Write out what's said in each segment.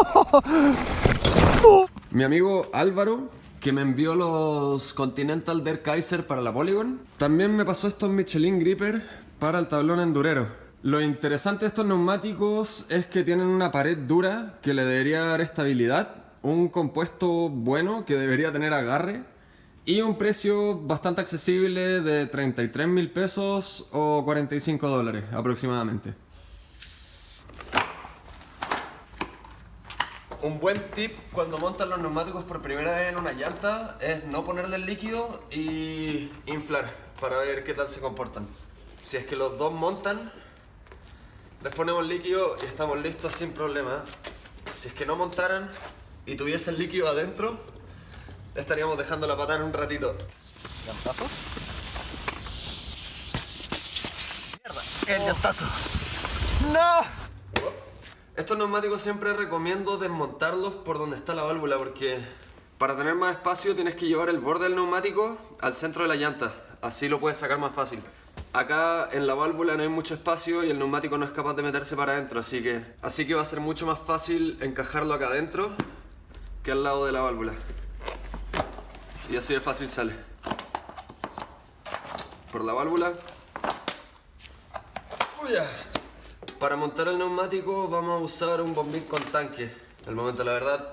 Mi amigo Álvaro, que me envió los Continental Der Kaiser para la Polygon, también me pasó estos Michelin Gripper para el tablón endurero. Lo interesante de estos neumáticos es que tienen una pared dura que le debería dar estabilidad, un compuesto bueno que debería tener agarre y un precio bastante accesible de 33 mil pesos o 45 dólares aproximadamente. Un buen tip cuando montan los neumáticos por primera vez en una llanta es no ponerle el líquido y inflar para ver qué tal se comportan. Si es que los dos montan, les ponemos líquido y estamos listos sin problema. Si es que no montaran y tuviesen líquido adentro, estaríamos dejando la patada en un ratito. ¿Llantazo? ¡Mierda! ¡El llantazo! ¡No! Estos neumáticos siempre recomiendo desmontarlos por donde está la válvula porque para tener más espacio tienes que llevar el borde del neumático al centro de la llanta. Así lo puedes sacar más fácil. Acá en la válvula no hay mucho espacio y el neumático no es capaz de meterse para adentro, así que, así que va a ser mucho más fácil encajarlo acá adentro que al lado de la válvula. Y así de fácil sale. Por la válvula. Uy. Para montar el neumático vamos a usar un bombín con tanque. El momento, la verdad,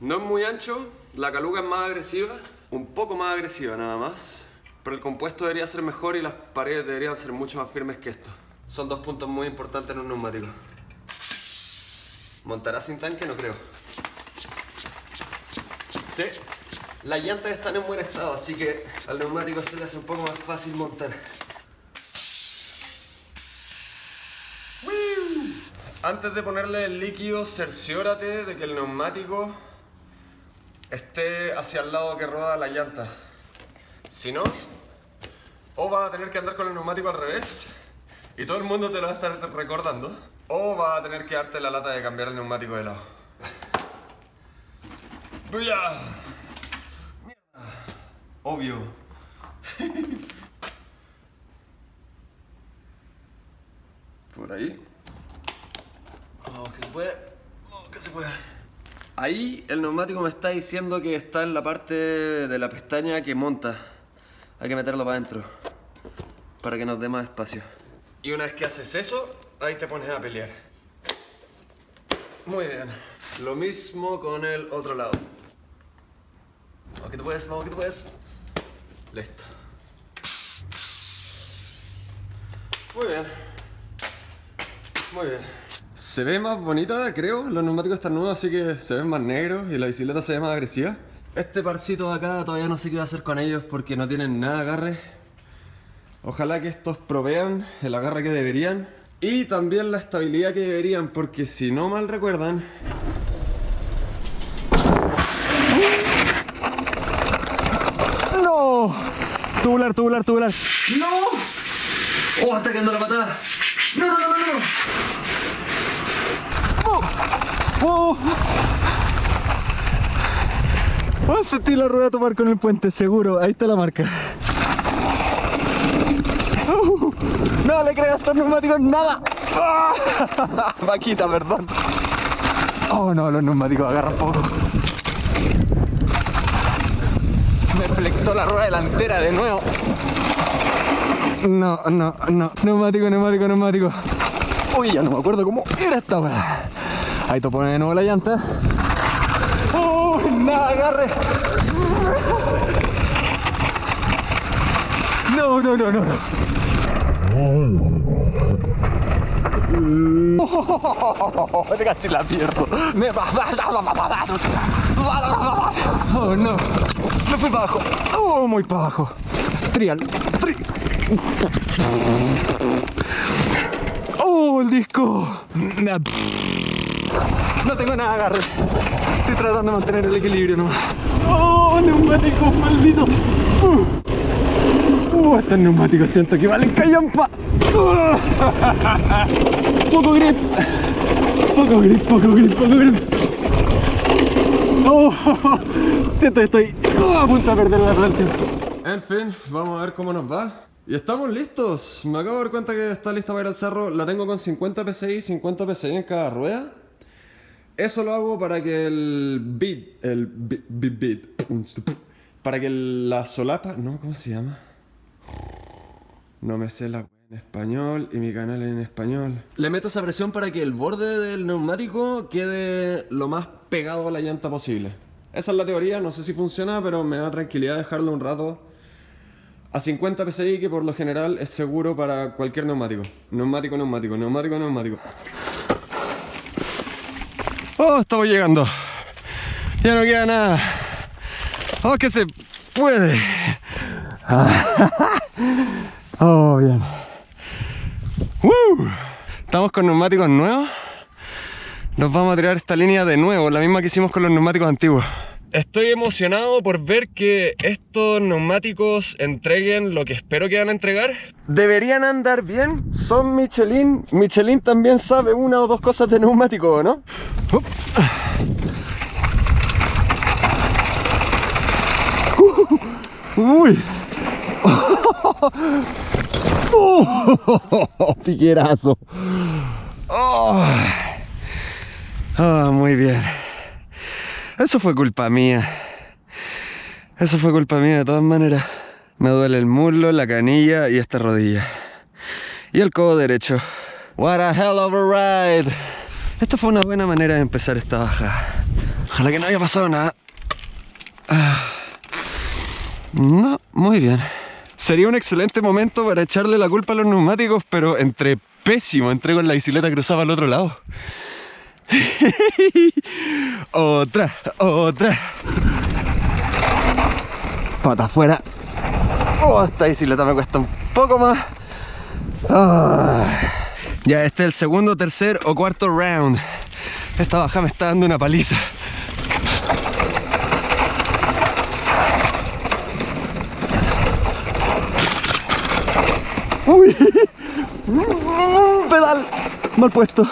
no es muy ancho, la caluga es más agresiva, un poco más agresiva nada más, pero el compuesto debería ser mejor y las paredes deberían ser mucho más firmes que esto. Son dos puntos muy importantes en un neumático. ¿Montará sin tanque? No creo. Sí, las llantas están en buen estado, así que al neumático se le hace un poco más fácil montar. Antes de ponerle el líquido, cerciórate de que el neumático esté hacia el lado que roda la llanta. Si no, o vas a tener que andar con el neumático al revés y todo el mundo te lo va a estar recordando, o vas a tener que darte la lata de cambiar el neumático de lado. ¡Buya! ¡Mierda! Obvio. Por ahí. Oh, que se puede. Oh, que se puede. Ahí el neumático me está diciendo que está en la parte de la pestaña que monta. Hay que meterlo para adentro. Para que nos dé más espacio. Y una vez que haces eso, ahí te pones a pelear. Muy bien. Lo mismo con el otro lado. Vamos que tú puedes, vamos que tú puedes. Listo. Muy bien. Muy bien. Se ve más bonita, creo. Los neumáticos están nuevos, así que se ven más negros y la bicicleta se ve más agresiva. Este parcito de acá todavía no sé qué voy a hacer con ellos porque no tienen nada de agarre. Ojalá que estos provean el agarre que deberían y también la estabilidad que deberían porque si no mal recuerdan... ¡No! Tubular, tubular, tubular. ¡No! ¡Oh, está quedando la patada! ¡No, no, no, no! no! ¡Oh! Voy a sentir la rueda tomar con el puente, seguro. Ahí está la marca. ¡Uh! no le creas a estos neumáticos nada. ¡Ah! Vaquita, perdón. Oh no, los neumáticos agarran poco. Me flectó la rueda delantera de nuevo. No, no, no. Neumático, neumático, neumático. Uy, ya no me acuerdo cómo era esta weá. Ahí te pone de nuevo la llanta. ¡Uy! ¡Nada, agarre! No, no, no, no, no. Casi la pierdo. Me va. Oh no. Me fui para abajo. Oh, muy para abajo. Trial. Tri. Oh, el disco. No tengo nada de agarre. Estoy tratando de mantener el equilibrio nomás. Oh, neumáticos malditos. Uh. Uh, estos neumáticos siento que valen callampa. Uh. Poco grip. Poco grip, poco grip, poco grip. Oh, siento que estoy uh, a punto de perder la relación. En fin, vamos a ver cómo nos va. Y estamos listos. Me acabo de dar cuenta que está lista para ir al cerro. La tengo con 50 PSI, 50 PSI en cada rueda. Eso lo hago para que el beat, el beat, beat, para que la solapa, no, ¿cómo se llama? No me sé la en español y mi canal en español. Le meto esa presión para que el borde del neumático quede lo más pegado a la llanta posible. Esa es la teoría, no sé si funciona, pero me da tranquilidad dejarlo un rato a 50 PSI, que por lo general es seguro para cualquier neumático. Neumático, neumático, neumático, neumático. Oh, estamos llegando. Ya no queda nada. Oh, que se puede. Oh, bien. Estamos con neumáticos nuevos. Nos vamos a tirar esta línea de nuevo, la misma que hicimos con los neumáticos antiguos. Estoy emocionado por ver que estos neumáticos entreguen lo que espero que van a entregar. Deberían andar bien, son Michelin. Michelin también sabe una o dos cosas de neumático, ¿no? Uy. Oh, piquerazo. Oh. oh, muy bien. Eso fue culpa mía. Eso fue culpa mía de todas maneras. Me duele el muslo, la canilla y esta rodilla. Y el codo derecho. What a hell of a ride. Esta fue una buena manera de empezar esta baja. Ojalá que no haya pasado nada. Ah. No, muy bien. Sería un excelente momento para echarle la culpa a los neumáticos, pero entre pésimo, entrego con la bicicleta cruzaba al otro lado. otra, otra. Pata afuera. Oh, esta bicicleta me cuesta un poco más. Ya, este es el segundo, tercer o cuarto round. Esta baja me está dando una paliza. Uy, pedal mal puesto.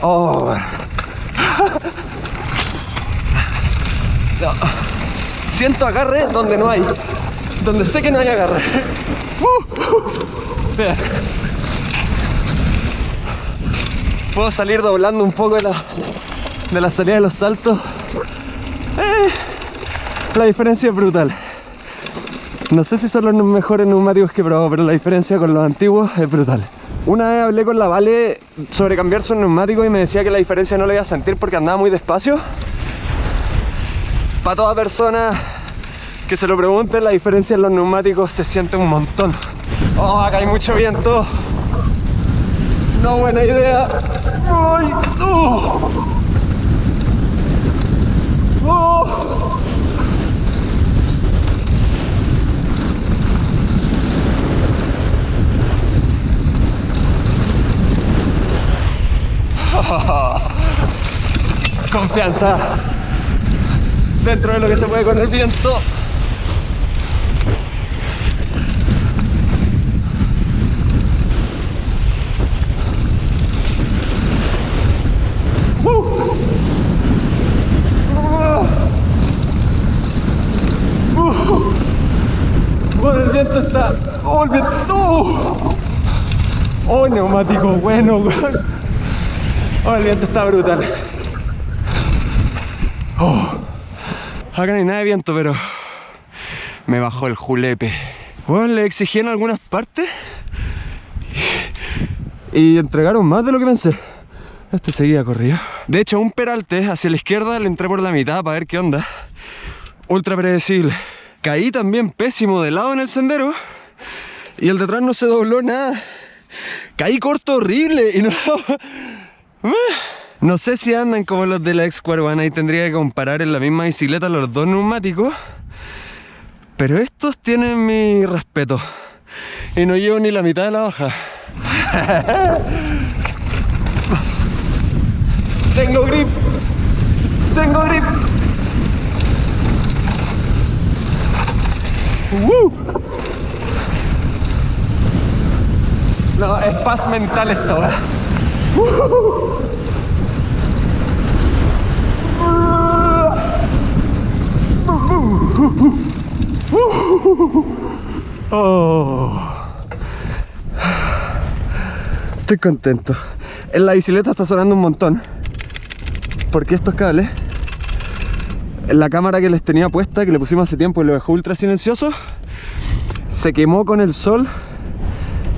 Oh. Siento agarre donde no hay. Donde sé que no hay agarre. Puedo salir doblando un poco de la, de la salida de los saltos. Eh, la diferencia es brutal. No sé si son los mejores neumáticos que he probado, pero la diferencia con los antiguos es brutal. Una vez hablé con la Vale sobre cambiar sus neumáticos y me decía que la diferencia no la iba a sentir porque andaba muy despacio. Para toda persona que se lo pregunte, la diferencia en los neumáticos se siente un montón. Oh, acá hay mucho viento. No buena idea. ¡Ay! ¡Oh! ¡Oh! Confianza dentro de lo que se puede con el viento. Uh. el viento está... ¡Oh, el viento! ¡Oh, neumático bueno! Oh, el viento está brutal. Oh. Acá no hay nada de viento, pero me bajó el julepe. Bueno, le exigí en algunas partes y entregaron más de lo que pensé. Este seguía corrido. De hecho, un peralte hacia la izquierda le entré por la mitad para ver qué onda. Ultra predecible. Caí también pésimo de lado en el sendero y el detrás no se dobló nada. Caí corto horrible y no... No sé si andan como los de la x One y tendría que comparar en la misma bicicleta los dos neumáticos. Pero estos tienen mi respeto. Y no llevo ni la mitad de la baja. Tengo grip. Tengo grip. No, es paz mental esto. ¿eh? Estoy contento. En la bicicleta está sonando un montón. Porque estos cables, la cámara que les tenía puesta, que le pusimos hace tiempo y lo dejó ultra silencioso, se quemó con el sol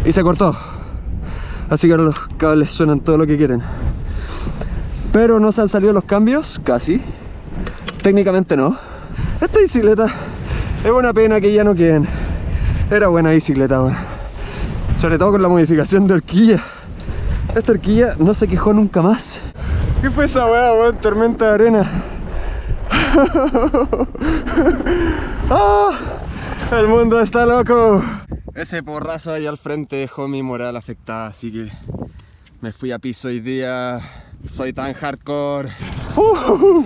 y se cortó. Así que ahora los cables suenan todo lo que quieren. Pero no se han salido los cambios, casi. Técnicamente no. Esta bicicleta es una pena que ya no queden. Era buena bicicleta, bueno. Sobre todo con la modificación de horquilla. Esta horquilla no se quejó nunca más. ¿Qué fue esa weá, weón? Tormenta de arena. ¡Ah! El mundo está loco. Ese porrazo ahí al frente dejó mi moral afectada, así que me fui a piso hoy día. Soy tan hardcore. Uh.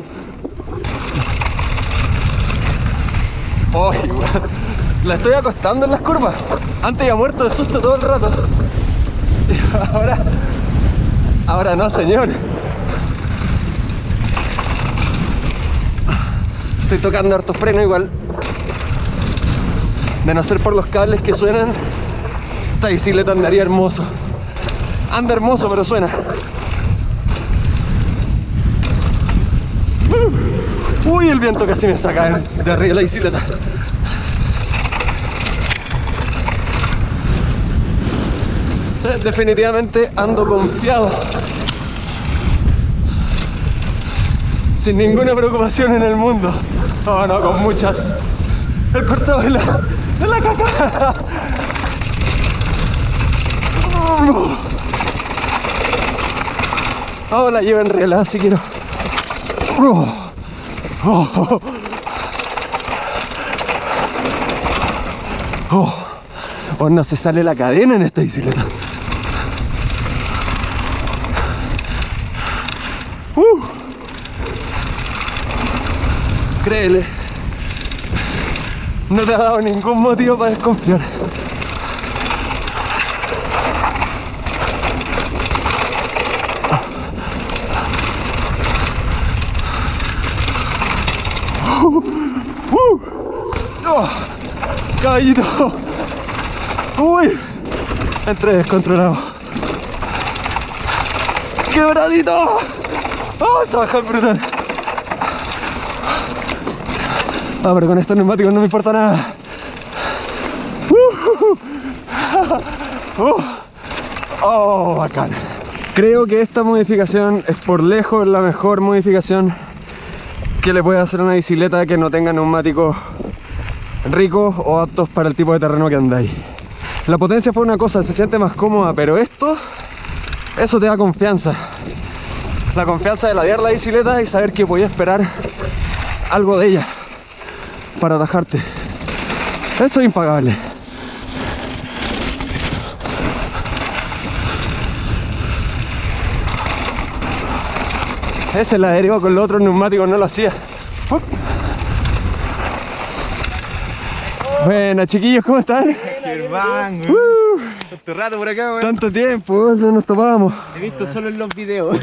La estoy acostando en las curvas. Antes ya muerto de susto todo el rato. Y ahora. Ahora no, señor. Estoy tocando harto freno igual. De no ser por los cables que suenan, esta bicicleta andaría hermoso. Anda hermoso, pero suena. Uh. Uy, el viento casi me saca de arriba de la bicicleta. Definitivamente ando confiado. Sin ninguna preocupación en el mundo. Oh no, con muchas. El cortado de de la caca. Oh, la llevo en relá si quiero. Oh, oh, oh. oh, no se sale la cadena en esta bicicleta. Uh. Créele, no te ha dado ningún motivo para desconfiar. Uh. Oh, caballito. Uy, entré descontrolado. Quebradito. Oh, se baja brutal. Ah, pero con estos neumáticos no me importa nada. Uh, uh, oh, bacán. Creo que esta modificación es por lejos la mejor modificación que le puede hacer a una bicicleta que no tenga neumáticos ricos o aptos para el tipo de terreno que andáis. La potencia fue una cosa, se siente más cómoda, pero esto, eso te da confianza. La confianza de ladear la bicicleta y saber que podía esperar algo de ella para atajarte. Eso es impagable. Ese la derivó con los otros neumáticos no lo hacía. Uh. Buenas chiquillos, ¿cómo están? Germán, Uh, tanto rato por acá, weón. tanto tiempo, no nos topábamos. He visto solo en los videos.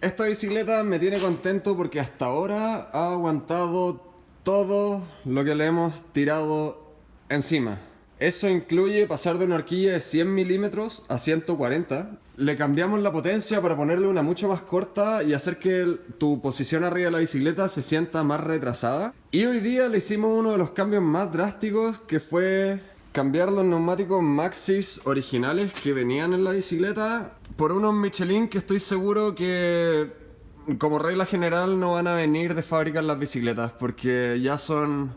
Esta bicicleta me tiene contento porque hasta ahora ha aguantado todo lo que le hemos tirado encima. Eso incluye pasar de una horquilla de 100 milímetros a 140. Le cambiamos la potencia para ponerle una mucho más corta y hacer que tu posición arriba de la bicicleta se sienta más retrasada. Y hoy día le hicimos uno de los cambios más drásticos que fue cambiar los neumáticos Maxis originales que venían en la bicicleta por unos Michelin que estoy seguro que como regla general no van a venir de fábrica las bicicletas porque ya son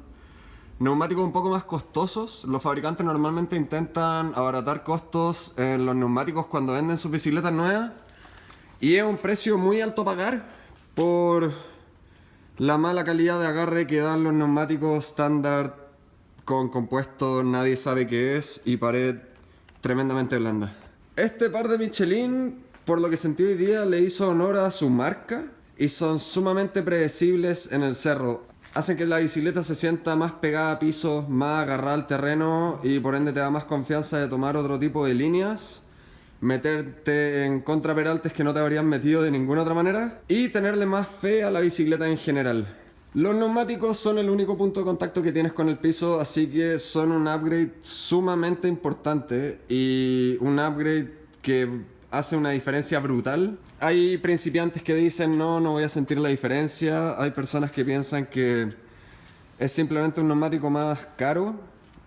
neumáticos un poco más costosos. Los fabricantes normalmente intentan abaratar costos en los neumáticos cuando venden sus bicicletas nuevas y es un precio muy alto a pagar por la mala calidad de agarre que dan los neumáticos estándar con compuesto nadie sabe qué es y pared tremendamente blanda. Este par de Michelin, por lo que sentí hoy día, le hizo honor a su marca y son sumamente predecibles en el cerro. Hacen que la bicicleta se sienta más pegada a piso, más agarrada al terreno y por ende te da más confianza de tomar otro tipo de líneas meterte en contraperaltes que no te habrían metido de ninguna otra manera y tenerle más fe a la bicicleta en general. Los neumáticos son el único punto de contacto que tienes con el piso, así que son un upgrade sumamente importante y un upgrade que hace una diferencia brutal. Hay principiantes que dicen no, no voy a sentir la diferencia. Hay personas que piensan que es simplemente un neumático más caro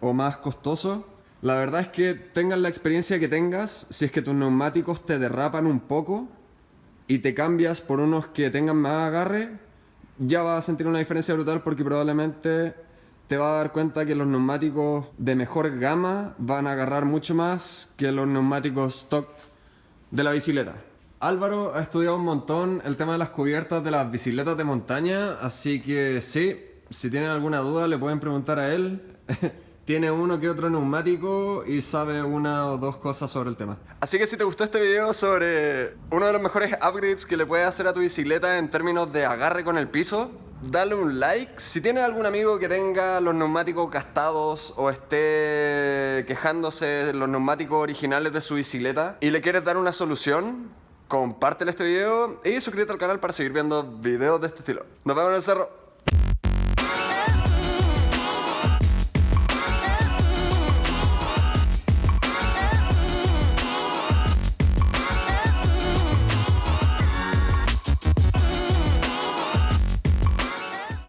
o más costoso. La verdad es que tengas la experiencia que tengas, si es que tus neumáticos te derrapan un poco y te cambias por unos que tengan más agarre, ya vas a sentir una diferencia brutal porque probablemente te vas a dar cuenta que los neumáticos de mejor gama van a agarrar mucho más que los neumáticos stock de la bicicleta. Álvaro ha estudiado un montón el tema de las cubiertas de las bicicletas de montaña, así que sí, si tienen alguna duda le pueden preguntar a él. Tiene uno que otro neumático y sabe una o dos cosas sobre el tema. Así que si te gustó este video sobre uno de los mejores upgrades que le puedes hacer a tu bicicleta en términos de agarre con el piso, dale un like. Si tienes algún amigo que tenga los neumáticos gastados o esté quejándose de los neumáticos originales de su bicicleta y le quieres dar una solución, compártele este video y suscríbete al canal para seguir viendo videos de este estilo. Nos vemos en el cerro.